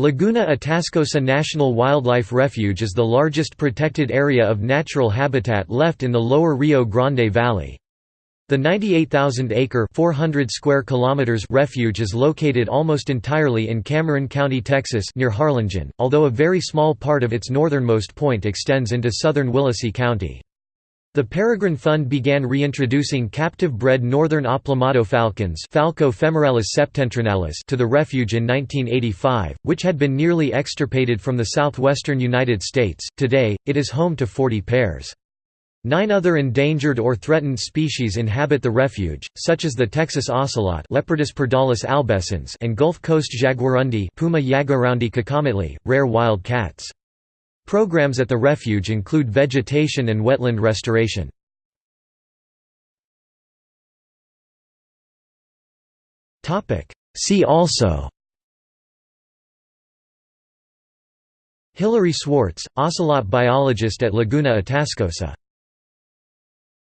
Laguna Atascosa National Wildlife Refuge is the largest protected area of natural habitat left in the lower Rio Grande Valley. The 98,000-acre (400 square kilometers) refuge is located almost entirely in Cameron County, Texas, near Harlingen, although a very small part of its northernmost point extends into southern Willacy County. The Peregrine Fund began reintroducing captive-bred northern aplomado falcons Falco femoralis septentrionalis to the refuge in 1985, which had been nearly extirpated from the southwestern United States. Today, it is home to 40 pairs. Nine other endangered or threatened species inhabit the refuge, such as the Texas ocelot Leopardus albescens and Gulf Coast jaguarundi Puma rare wild cats. Programs at the refuge include vegetation and wetland restoration. See also Hilary Swarts, ocelot biologist at Laguna Atascosa